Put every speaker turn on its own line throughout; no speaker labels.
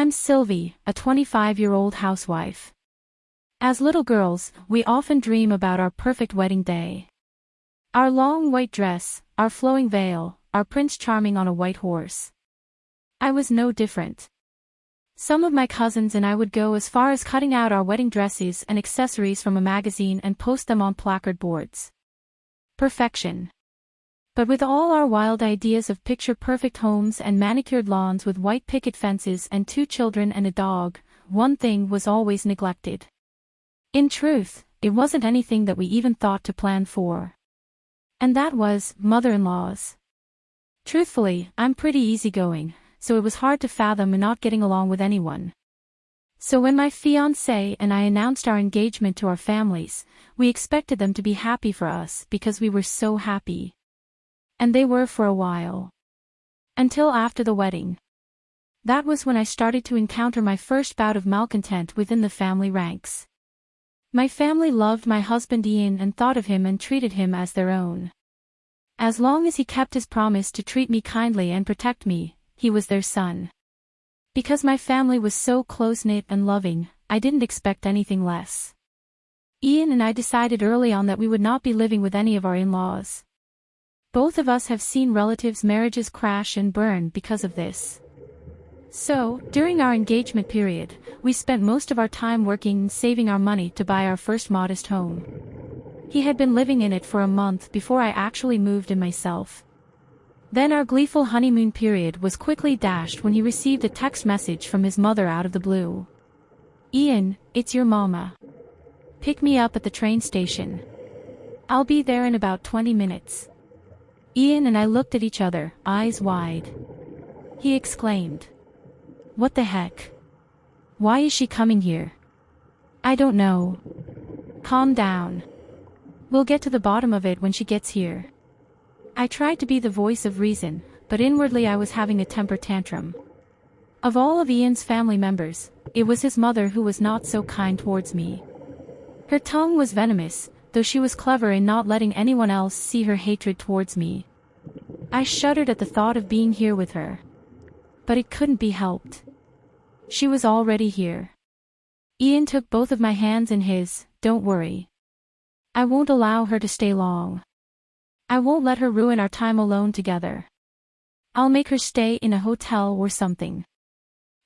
I'm Sylvie, a 25-year-old housewife. As little girls, we often dream about our perfect wedding day. Our long white dress, our flowing veil, our Prince Charming on a white horse. I was no different. Some of my cousins and I would go as far as cutting out our wedding dresses and accessories from a magazine and post them on placard boards. Perfection. But with all our wild ideas of picture-perfect homes and manicured lawns with white picket fences and two children and a dog, one thing was always neglected. In truth, it wasn't anything that we even thought to plan for. And that was, mother-in-laws. Truthfully, I'm pretty easygoing, so it was hard to fathom not getting along with anyone. So when my fiancé and I announced our engagement to our families, we expected them to be happy for us because we were so happy. And they were for a while. Until after the wedding. That was when I started to encounter my first bout of malcontent within the family ranks. My family loved my husband Ian and thought of him and treated him as their own. As long as he kept his promise to treat me kindly and protect me, he was their son. Because my family was so close-knit and loving, I didn't expect anything less. Ian and I decided early on that we would not be living with any of our in-laws. Both of us have seen relatives' marriages crash and burn because of this. So, during our engagement period, we spent most of our time working and saving our money to buy our first modest home. He had been living in it for a month before I actually moved in myself. Then our gleeful honeymoon period was quickly dashed when he received a text message from his mother out of the blue. Ian, it's your mama. Pick me up at the train station. I'll be there in about 20 minutes. Ian and I looked at each other, eyes wide. He exclaimed. What the heck? Why is she coming here? I don't know. Calm down. We'll get to the bottom of it when she gets here. I tried to be the voice of reason, but inwardly I was having a temper tantrum. Of all of Ian's family members, it was his mother who was not so kind towards me. Her tongue was venomous, though she was clever in not letting anyone else see her hatred towards me. I shuddered at the thought of being here with her. But it couldn't be helped. She was already here. Ian took both of my hands in his, don't worry. I won't allow her to stay long. I won't let her ruin our time alone together. I'll make her stay in a hotel or something.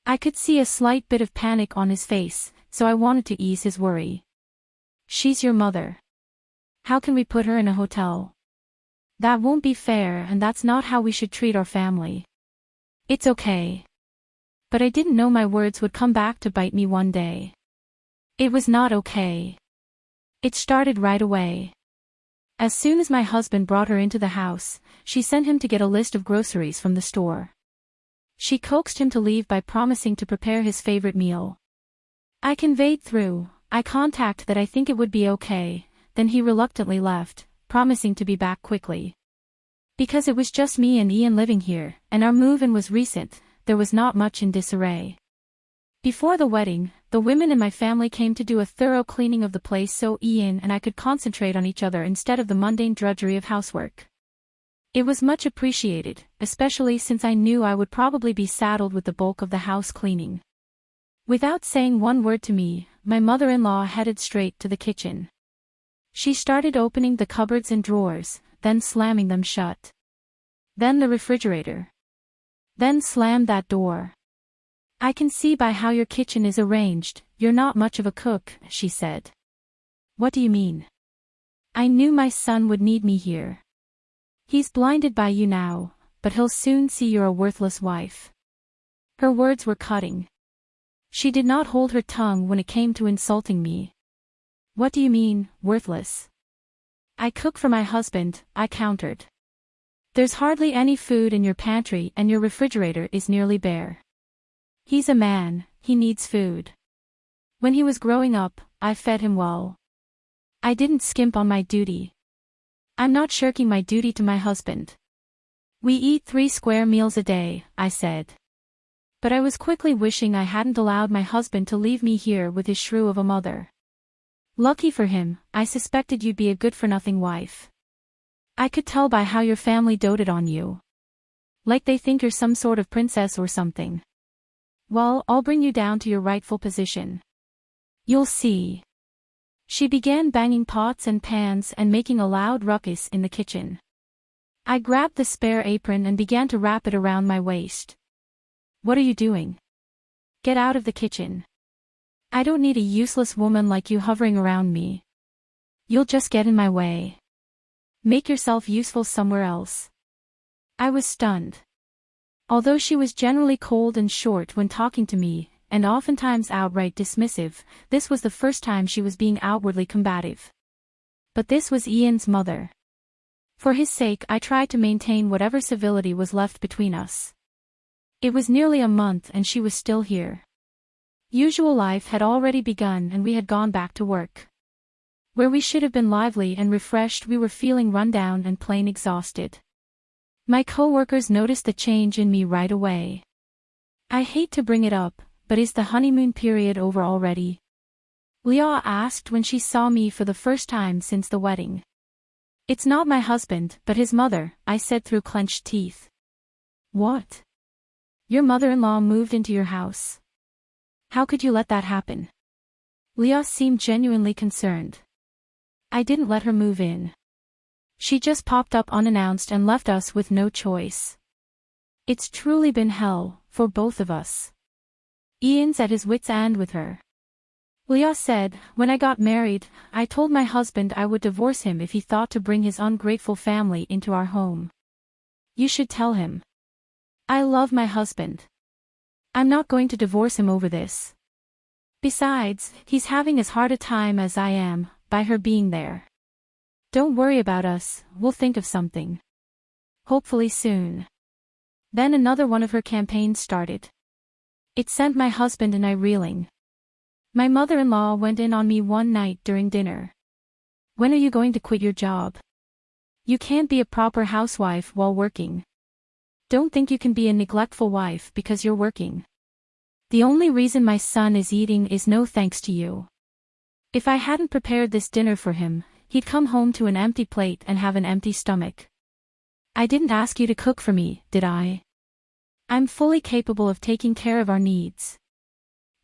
I could see a slight bit of panic on his face, so I wanted to ease his worry. She's your mother. How can we put her in a hotel? That won't be fair and that's not how we should treat our family. It's okay but I didn't know my words would come back to bite me one day. It was not okay. It started right away. As soon as my husband brought her into the house, she sent him to get a list of groceries from the store. She coaxed him to leave by promising to prepare his favorite meal. I conveyed through, eye contact that I think it would be okay, then he reluctantly left, promising to be back quickly. Because it was just me and Ian living here, and our move-in was recent, there was not much in disarray. Before the wedding, the women in my family came to do a thorough cleaning of the place so Ian and I could concentrate on each other instead of the mundane drudgery of housework. It was much appreciated, especially since I knew I would probably be saddled with the bulk of the house cleaning. Without saying one word to me, my mother-in-law headed straight to the kitchen. She started opening the cupboards and drawers, then slamming them shut. Then the refrigerator, then slam that door. I can see by how your kitchen is arranged, you're not much of a cook, she said. What do you mean? I knew my son would need me here. He's blinded by you now, but he'll soon see you're a worthless wife. Her words were cutting. She did not hold her tongue when it came to insulting me. What do you mean, worthless? I cook for my husband, I countered. There's hardly any food in your pantry and your refrigerator is nearly bare. He's a man, he needs food. When he was growing up, I fed him well. I didn't skimp on my duty. I'm not shirking my duty to my husband. We eat three square meals a day, I said. But I was quickly wishing I hadn't allowed my husband to leave me here with his shrew of a mother. Lucky for him, I suspected you'd be a good-for-nothing wife. I could tell by how your family doted on you. Like they think you're some sort of princess or something. Well, I'll bring you down to your rightful position. You'll see. She began banging pots and pans and making a loud ruckus in the kitchen. I grabbed the spare apron and began to wrap it around my waist. What are you doing? Get out of the kitchen. I don't need a useless woman like you hovering around me. You'll just get in my way. Make yourself useful somewhere else. I was stunned. Although she was generally cold and short when talking to me, and oftentimes outright dismissive, this was the first time she was being outwardly combative. But this was Ian's mother. For his sake I tried to maintain whatever civility was left between us. It was nearly a month and she was still here. Usual life had already begun and we had gone back to work. Where we should have been lively and refreshed we were feeling run down and plain exhausted. My co-workers noticed the change in me right away. I hate to bring it up, but is the honeymoon period over already? Leah asked when she saw me for the first time since the wedding. It's not my husband, but his mother, I said through clenched teeth. What? Your mother-in-law moved into your house. How could you let that happen? Leah seemed genuinely concerned. I didn't let her move in. She just popped up unannounced and left us with no choice. It's truly been hell, for both of us. Ian's at his wit's end with her. Leah said, when I got married, I told my husband I would divorce him if he thought to bring his ungrateful family into our home. You should tell him. I love my husband. I'm not going to divorce him over this. Besides, he's having as hard a time as I am, by her being there. Don't worry about us, we'll think of something. Hopefully soon. Then another one of her campaigns started. It sent my husband and I reeling. My mother-in-law went in on me one night during dinner. When are you going to quit your job? You can't be a proper housewife while working. Don't think you can be a neglectful wife because you're working. The only reason my son is eating is no thanks to you. If I hadn't prepared this dinner for him, he'd come home to an empty plate and have an empty stomach. I didn't ask you to cook for me, did I? I'm fully capable of taking care of our needs.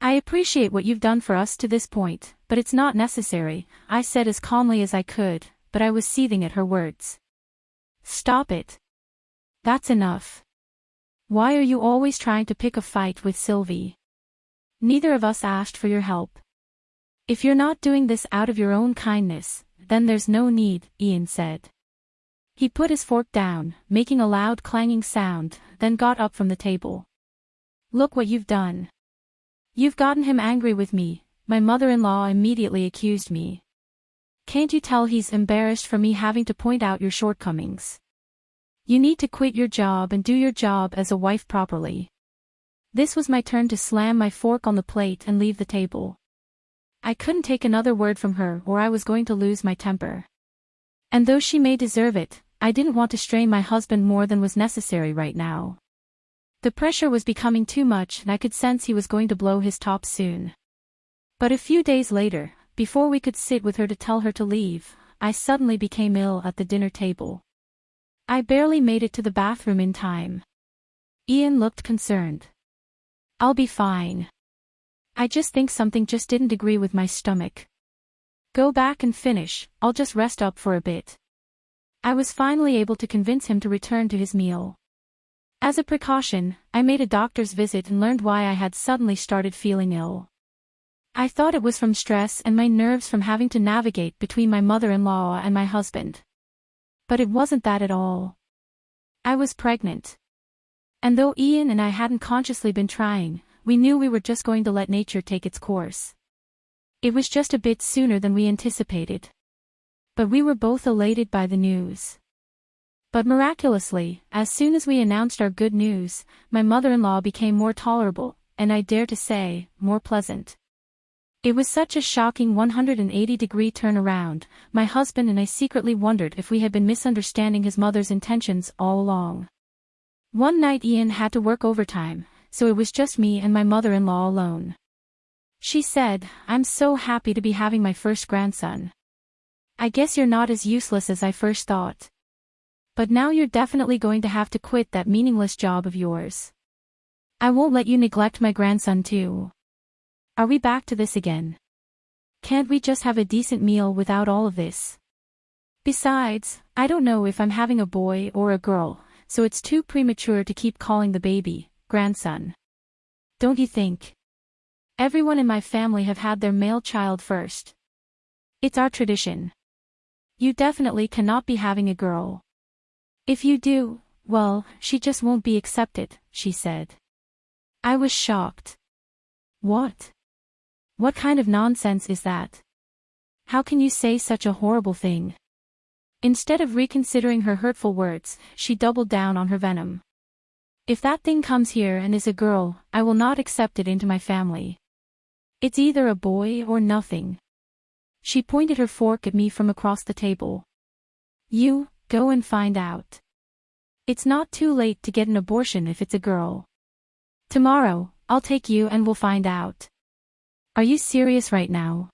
I appreciate what you've done for us to this point, but it's not necessary, I said as calmly as I could, but I was seething at her words. Stop it. That's enough. Why are you always trying to pick a fight with Sylvie? Neither of us asked for your help. If you're not doing this out of your own kindness, then there's no need, Ian said. He put his fork down, making a loud clanging sound, then got up from the table. Look what you've done. You've gotten him angry with me, my mother-in-law immediately accused me. Can't you tell he's embarrassed for me having to point out your shortcomings? You need to quit your job and do your job as a wife properly. This was my turn to slam my fork on the plate and leave the table. I couldn't take another word from her or I was going to lose my temper. And though she may deserve it, I didn't want to strain my husband more than was necessary right now. The pressure was becoming too much and I could sense he was going to blow his top soon. But a few days later, before we could sit with her to tell her to leave, I suddenly became ill at the dinner table. I barely made it to the bathroom in time. Ian looked concerned. I'll be fine. I just think something just didn't agree with my stomach. Go back and finish, I'll just rest up for a bit. I was finally able to convince him to return to his meal. As a precaution, I made a doctor's visit and learned why I had suddenly started feeling ill. I thought it was from stress and my nerves from having to navigate between my mother-in-law and my husband. But it wasn't that at all. I was pregnant. And though Ian and I hadn't consciously been trying, we knew we were just going to let nature take its course. It was just a bit sooner than we anticipated. But we were both elated by the news. But miraculously, as soon as we announced our good news, my mother-in-law became more tolerable, and I dare to say, more pleasant. It was such a shocking 180-degree turnaround, my husband and I secretly wondered if we had been misunderstanding his mother's intentions all along. One night Ian had to work overtime, so it was just me and my mother-in-law alone. She said, I'm so happy to be having my first grandson. I guess you're not as useless as I first thought. But now you're definitely going to have to quit that meaningless job of yours. I won't let you neglect my grandson too. Are we back to this again? Can't we just have a decent meal without all of this? Besides, I don't know if I'm having a boy or a girl, so it's too premature to keep calling the baby, grandson. Don't you think? Everyone in my family have had their male child first. It's our tradition. You definitely cannot be having a girl. If you do, well, she just won't be accepted, she said. I was shocked. What? What kind of nonsense is that? How can you say such a horrible thing? Instead of reconsidering her hurtful words, she doubled down on her venom. If that thing comes here and is a girl, I will not accept it into my family. It's either a boy or nothing. She pointed her fork at me from across the table. You, go and find out. It's not too late to get an abortion if it's a girl. Tomorrow, I'll take you and we'll find out. Are you serious right now?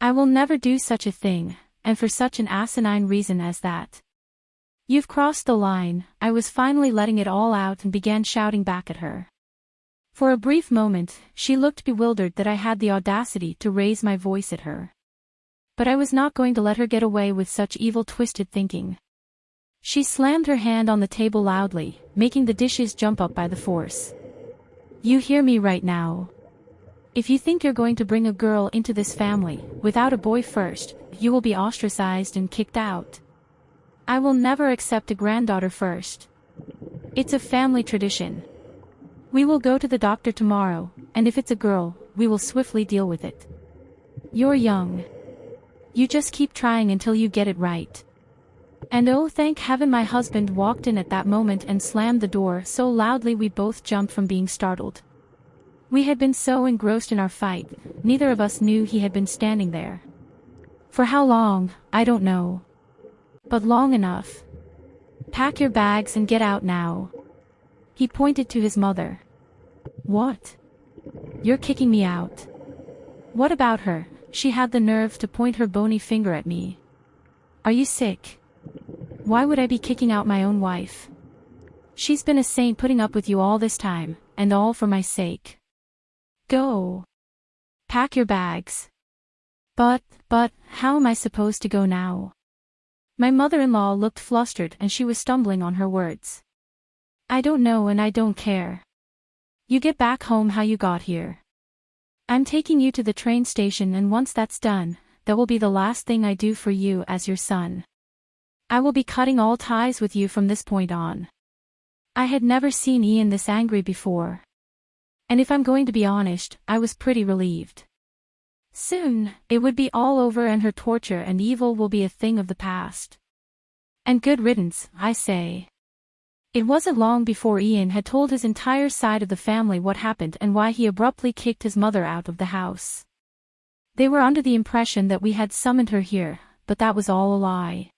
I will never do such a thing, and for such an asinine reason as that. You've crossed the line, I was finally letting it all out and began shouting back at her. For a brief moment, she looked bewildered that I had the audacity to raise my voice at her. But I was not going to let her get away with such evil twisted thinking. She slammed her hand on the table loudly, making the dishes jump up by the force. You hear me right now. If you think you're going to bring a girl into this family, without a boy first, you will be ostracized and kicked out. I will never accept a granddaughter first. It's a family tradition. We will go to the doctor tomorrow, and if it's a girl, we will swiftly deal with it. You're young. You just keep trying until you get it right. And oh thank heaven my husband walked in at that moment and slammed the door so loudly we both jumped from being startled. We had been so engrossed in our fight, neither of us knew he had been standing there. For how long, I don't know. But long enough. Pack your bags and get out now. He pointed to his mother. What? You're kicking me out. What about her? She had the nerve to point her bony finger at me. Are you sick? Why would I be kicking out my own wife? She's been a saint putting up with you all this time, and all for my sake. Go. Pack your bags. But, but, how am I supposed to go now? My mother-in-law looked flustered and she was stumbling on her words. I don't know and I don't care. You get back home how you got here. I'm taking you to the train station and once that's done, that will be the last thing I do for you as your son. I will be cutting all ties with you from this point on. I had never seen Ian this angry before. And if I'm going to be honest, I was pretty relieved. Soon, it would be all over and her torture and evil will be a thing of the past. And good riddance, I say. It wasn't long before Ian had told his entire side of the family what happened and why he abruptly kicked his mother out of the house. They were under the impression that we had summoned her here, but that was all a lie.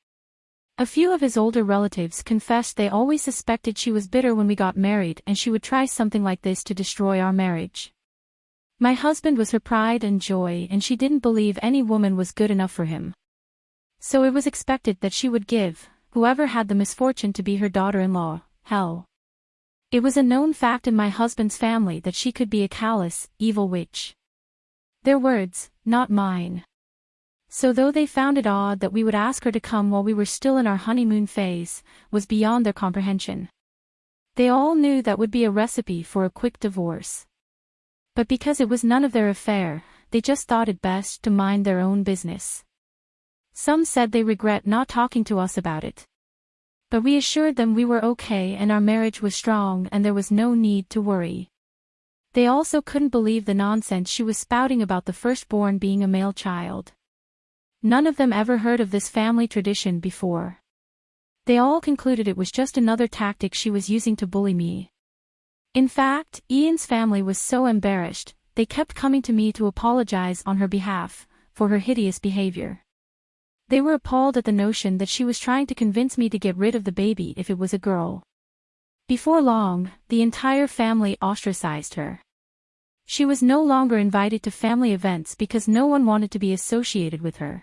A few of his older relatives confessed they always suspected she was bitter when we got married and she would try something like this to destroy our marriage. My husband was her pride and joy and she didn't believe any woman was good enough for him. So it was expected that she would give, whoever had the misfortune to be her daughter-in-law, hell. It was a known fact in my husband's family that she could be a callous, evil witch. Their words, not mine. So though they found it odd that we would ask her to come while we were still in our honeymoon phase, was beyond their comprehension. They all knew that would be a recipe for a quick divorce. But because it was none of their affair, they just thought it best to mind their own business. Some said they regret not talking to us about it. But we assured them we were okay and our marriage was strong and there was no need to worry. They also couldn't believe the nonsense she was spouting about the firstborn being a male child. None of them ever heard of this family tradition before. They all concluded it was just another tactic she was using to bully me. In fact, Ian's family was so embarrassed, they kept coming to me to apologize on her behalf, for her hideous behavior. They were appalled at the notion that she was trying to convince me to get rid of the baby if it was a girl. Before long, the entire family ostracized her. She was no longer invited to family events because no one wanted to be associated with her.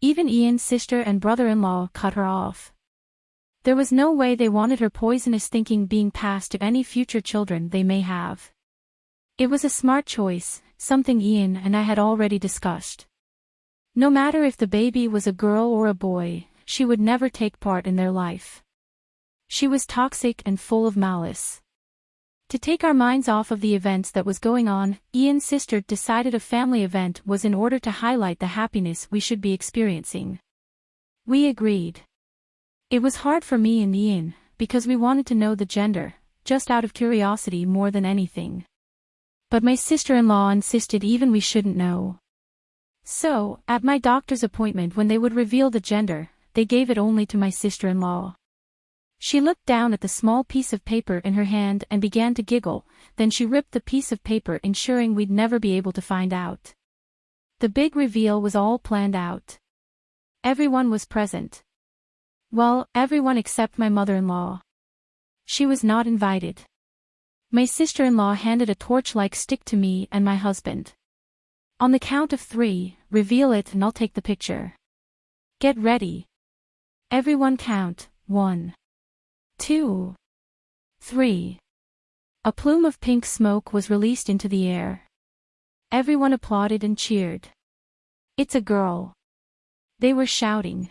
Even Ian's sister and brother-in-law cut her off. There was no way they wanted her poisonous thinking being passed to any future children they may have. It was a smart choice, something Ian and I had already discussed. No matter if the baby was a girl or a boy, she would never take part in their life. She was toxic and full of malice. To take our minds off of the events that was going on, Ian's sister decided a family event was in order to highlight the happiness we should be experiencing. We agreed. It was hard for me and Ian, because we wanted to know the gender, just out of curiosity more than anything. But my sister-in-law insisted even we shouldn't know. So, at my doctor's appointment when they would reveal the gender, they gave it only to my sister-in-law. She looked down at the small piece of paper in her hand and began to giggle, then she ripped the piece of paper ensuring we'd never be able to find out. The big reveal was all planned out. Everyone was present. Well, everyone except my mother-in-law. She was not invited. My sister-in-law handed a torch-like stick to me and my husband. On the count of three, reveal it and I'll take the picture. Get ready. Everyone count, one two, three. A plume of pink smoke was released into the air. Everyone applauded and cheered. It's a girl. They were shouting.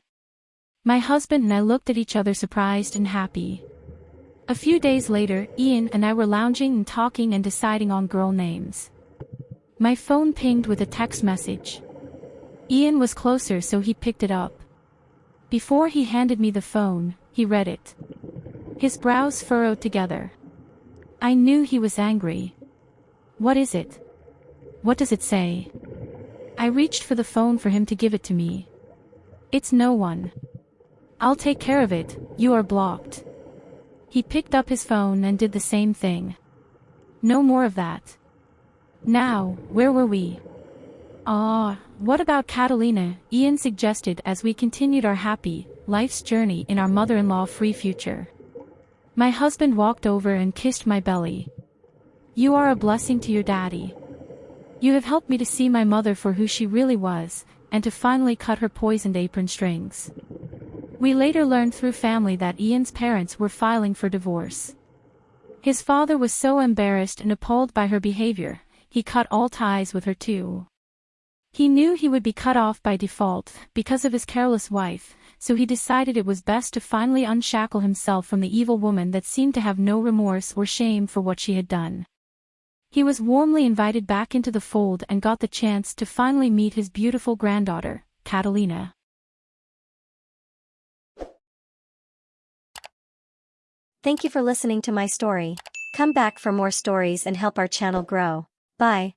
My husband and I looked at each other surprised and happy. A few days later, Ian and I were lounging and talking and deciding on girl names. My phone pinged with a text message. Ian was closer so he picked it up. Before he handed me the phone, he read it. His brows furrowed together. I knew he was angry. What is it? What does it say? I reached for the phone for him to give it to me. It's no one. I'll take care of it, you are blocked. He picked up his phone and did the same thing. No more of that. Now, where were we? Ah, what about Catalina, Ian suggested as we continued our happy, life's journey in our mother-in-law free future. My husband walked over and kissed my belly. You are a blessing to your daddy. You have helped me to see my mother for who she really was, and to finally cut her poisoned apron strings. We later learned through family that Ian's parents were filing for divorce. His father was so embarrassed and appalled by her behavior, he cut all ties with her too. He knew he would be cut off by default, because of his careless wife, so he decided it was best to finally unshackle himself from the evil woman that seemed to have no remorse or shame for what she had done. He was warmly invited back into the fold and got the chance to finally meet his beautiful granddaughter, Catalina.
Thank you for listening to my story. Come back for more stories and help our channel grow. Bye.